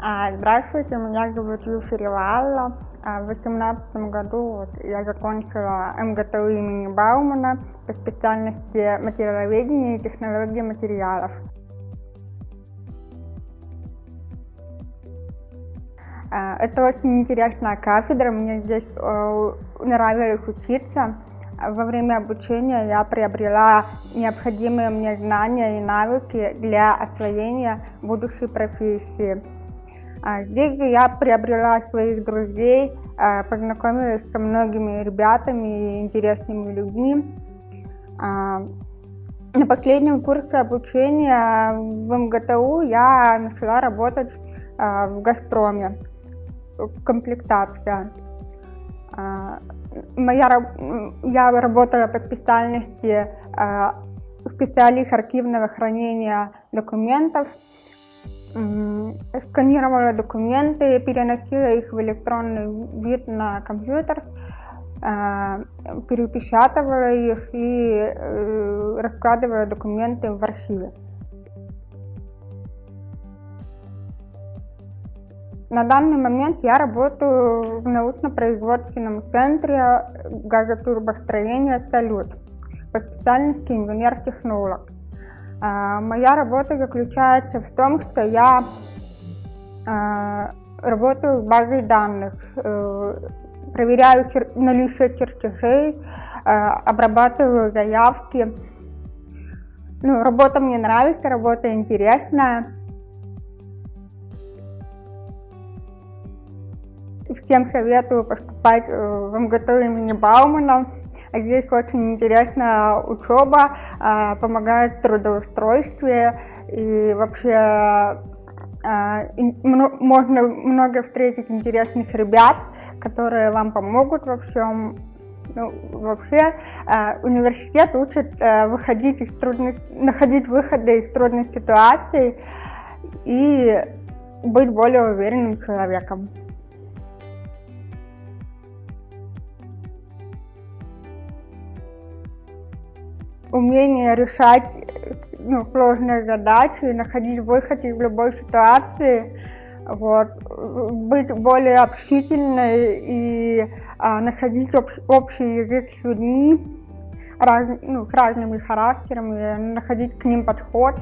А, Здравствуйте, меня зовут Юфи Ривалла. А, В 2018 году я закончила МГТУ имени Баумана по специальности материаловедения и технологии материалов. А, Это очень интересная кафедра, мне здесь э, нравилось учиться. Во время обучения я приобрела необходимые мне знания и навыки для освоения будущей профессии. А, Здесь же я приобрела своих друзей, а, познакомилась со многими ребятами и интересными людьми. А, На последнем курсе обучения в МГТУ я начала работать в «Газпроме», комплектация. А, Моя, раб- м, я работала по специальности а, специалист архивного хранения документов. Сканировала документы, переносила их в электронный вид на компьютер, а, перепечатывала их и э, раскладывала документы в архиве. На данный момент я работаю в научно-производственном центре газотурбостроения «Салют» по специальности инженер-технолог. А, Моя работа заключается в том, что я а, работаю с базой данных, э, проверяю наличие чертежей, а, обрабатываю заявки. Ну, работа мне нравится, работа интересная. Всем советую поступать э, в МГТУ имени Баумана. Здесь очень интересная учеба, а, помогает в трудоустройстве и вообще мно- можно много встретить интересных ребят, которые вам помогут во всем. Ну, вообще университет учит выходить из трудных, находить выходы из трудных ситуаций и быть более уверенным человеком. Умение решать ну, сложные задачи, находить выход из любой ситуации, вот, быть более общительной и а, находить общ- общий язык с людьми, раз- ну, с разными характерами, находить к ним подход.